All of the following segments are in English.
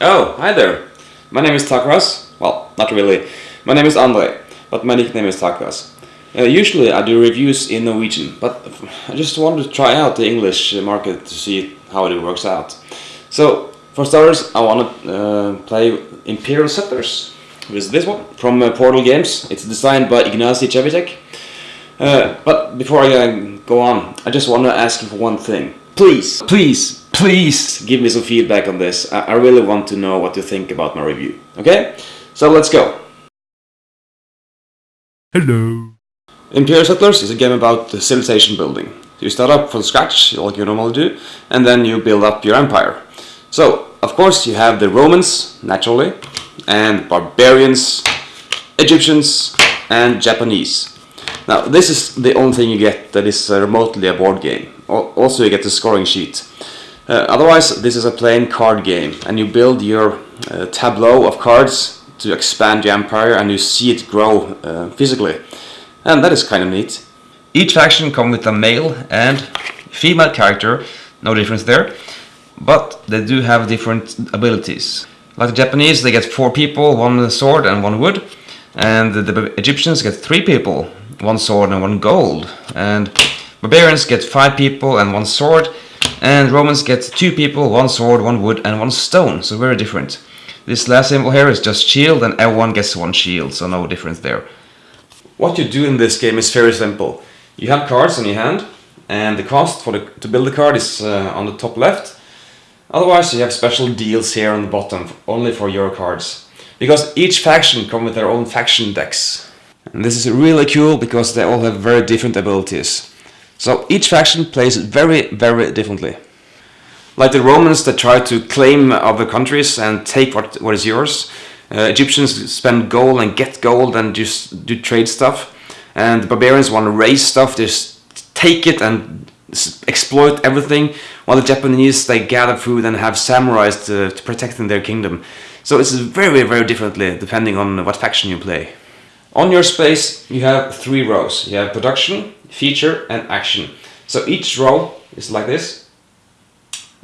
Oh, hi there. My name is Takras. Well, not really. My name is Andre, but my nickname is Takras. Uh, usually I do reviews in Norwegian, but I just wanted to try out the English market to see how it works out. So, for starters, I want to uh, play Imperial Settlers. With this one from uh, Portal Games. It's designed by Ignacy Trzewiczek. Uh, but before I uh, go on, I just want to ask you for one thing. Please, please, please give me some feedback on this. I, I really want to know what you think about my review. Okay? So let's go. Hello. Imperial Settlers is a game about civilization building. You start up from scratch, like you normally do, and then you build up your empire. So, of course, you have the Romans, naturally, and barbarians, Egyptians, and Japanese. Now, this is the only thing you get that is uh, remotely a board game. Also, you get the scoring sheet. Uh, otherwise, this is a plain card game, and you build your uh, tableau of cards to expand your empire, and you see it grow uh, physically. And that is kind of neat. Each faction comes with a male and female character, no difference there, but they do have different abilities. Like the Japanese, they get four people, one sword and one wood, and the Egyptians get three people, one sword and one gold. And barbarians get five people and one sword. And Romans get two people, one sword, one wood and one stone. So very different. This last symbol here is just shield and everyone gets one shield, so no difference there. What you do in this game is very simple. You have cards in your hand and the cost for the, to build the card is uh, on the top left. Otherwise you have special deals here on the bottom only for your cards. Because each faction come with their own faction decks. And this is really cool because they all have very different abilities. So each faction plays very, very differently. Like the Romans that try to claim other countries and take what, what is yours. Uh, Egyptians spend gold and get gold and just do trade stuff. And the barbarians want to raise stuff, just take it and exploit everything. While the Japanese, they gather food and have samurais to, to protect their kingdom. So it's very, very differently depending on what faction you play. On your space you have three rows. You have production, feature and action. So each row is like this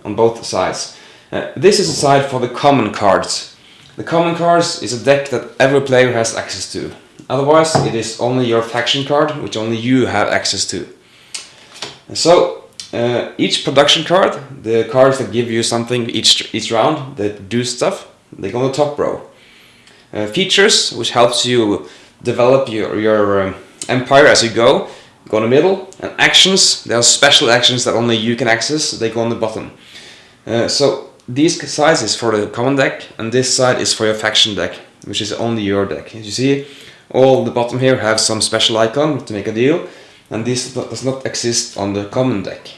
on both sides. Uh, this is a side for the common cards. The common cards is a deck that every player has access to. Otherwise it is only your faction card which only you have access to. And so uh, each production card, the cards that give you something each, each round that do stuff, they go on the top row. Uh, features which helps you develop your, your um, empire as you go, go in the middle, and actions, there are special actions that only you can access, they go on the bottom. Uh, so these sides is for the common deck, and this side is for your faction deck, which is only your deck. As you see, all the bottom here have some special icon to make a deal, and this does not exist on the common deck.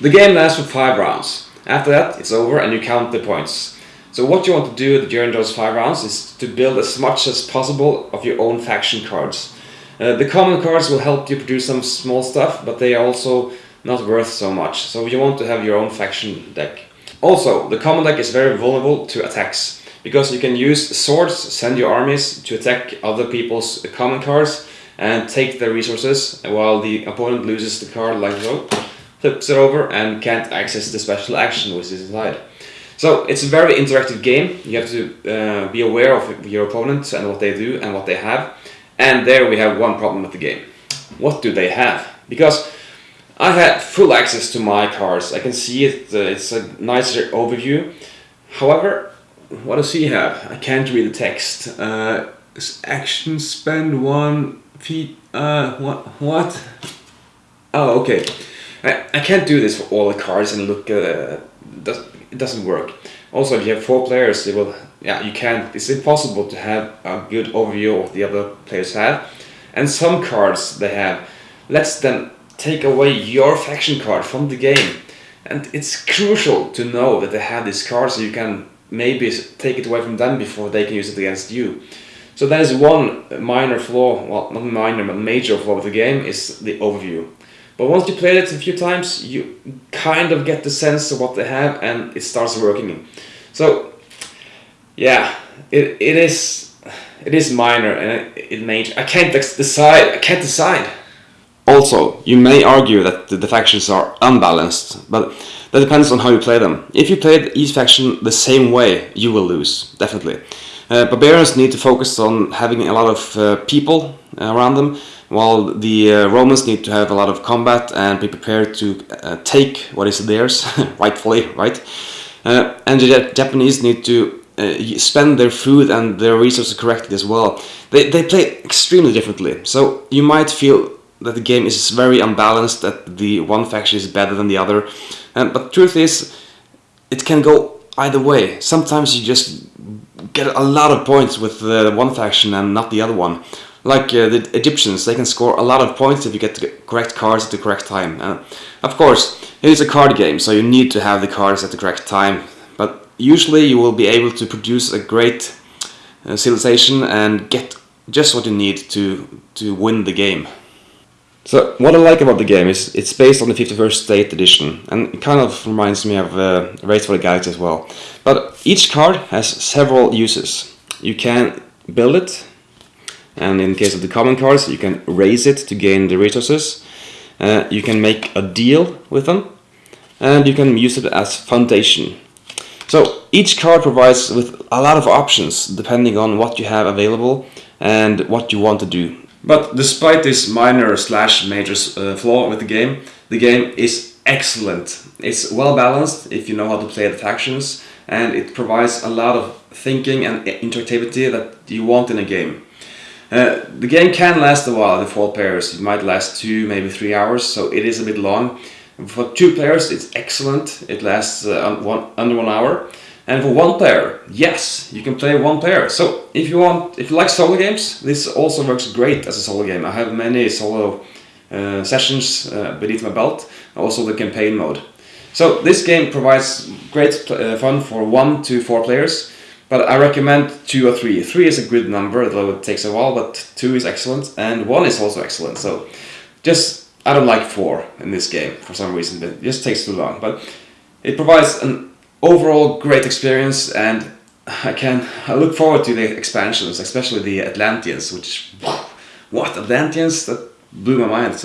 The game lasts for 5 rounds. After that, it's over and you count the points. So what you want to do during those five rounds is to build as much as possible of your own faction cards. Uh, the common cards will help you produce some small stuff, but they are also not worth so much. So you want to have your own faction deck. Also, the common deck is very vulnerable to attacks, because you can use swords, send your armies to attack other people's common cards and take their resources, while the opponent loses the card like so, flips it over and can't access the special action which is inside. So it's a very interactive game. You have to uh, be aware of your opponent and what they do and what they have. And there we have one problem with the game. What do they have? Because I had full access to my cards. I can see it. Uh, it's a nicer overview. However, what does he have? I can't read the text. Uh, action spend one feet. Uh, what? What? Oh, okay. I, I can't do this for all the cards and look. Uh, it doesn't work. Also, if you have four players, it will, yeah, you can't, it's impossible to have a good overview of what the other players have. And some cards they have lets them take away your faction card from the game. And it's crucial to know that they have this card so you can maybe take it away from them before they can use it against you. So that is one minor flaw, well not minor but major flaw of the game is the overview. But once you play it a few times, you kind of get the sense of what they have and it starts working. So, yeah, it, it is it is minor and it, it major. I can't decide. I can't decide. Also, you may argue that the, the factions are unbalanced, but that depends on how you play them. If you play each faction the same way, you will lose, definitely. Uh, barbarians need to focus on having a lot of uh, people around them, while the uh, Romans need to have a lot of combat and be prepared to uh, take what is theirs, rightfully, right? Uh, and the Japanese need to uh, spend their food and their resources correctly as well. They, they play extremely differently, so you might feel that the game is very unbalanced, that the one faction is better than the other, um, but truth is, it can go either way. Sometimes you just get a lot of points with the one faction and not the other one. Like uh, the Egyptians, they can score a lot of points if you get the correct cards at the correct time. Uh, of course, it is a card game, so you need to have the cards at the correct time. But usually you will be able to produce a great uh, civilization and get just what you need to, to win the game. So what I like about the game is it's based on the 51st State edition and it kind of reminds me of uh, Race for the Galaxy as well. But each card has several uses. You can build it and in case of the common cards you can raise it to gain the resources. Uh, you can make a deal with them and you can use it as foundation. So each card provides with a lot of options depending on what you have available and what you want to do. But despite this minor slash major uh, flaw with the game, the game is excellent. It's well balanced if you know how to play the factions and it provides a lot of thinking and interactivity that you want in a game. Uh, the game can last a while, the four players. It might last two, maybe three hours, so it is a bit long. For two players, it's excellent. It lasts uh, one, under one hour. And for one player, yes, you can play one player. So if you want, if you like solo games, this also works great as a solo game. I have many solo uh, sessions uh, beneath my belt, also the campaign mode. So this game provides great uh, fun for one to four players, but I recommend two or three. Three is a good number, though it takes a while, but two is excellent, and one is also excellent. So just, I don't like four in this game for some reason, it just takes too long. But it provides an overall great experience and I can I look forward to the expansions, especially the Atlanteans, which what Atlanteans that blew my mind.